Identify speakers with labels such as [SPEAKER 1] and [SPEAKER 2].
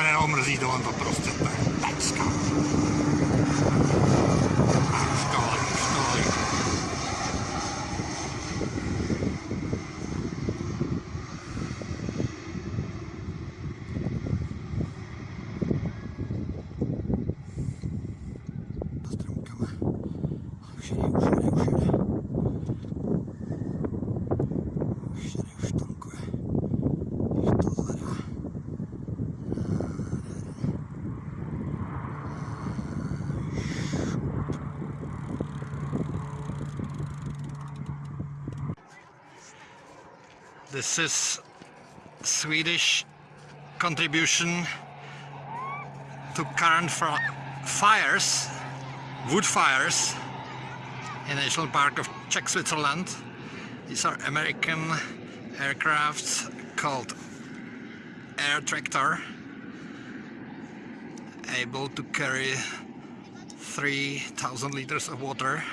[SPEAKER 1] se neomrzí, to on to prostě tak, pecka. A školy, školy. Za This is Swedish contribution to current fires, wood fires in National Park of Czech Switzerland. These are American aircrafts called Air Tractor, able to carry 3000 liters of water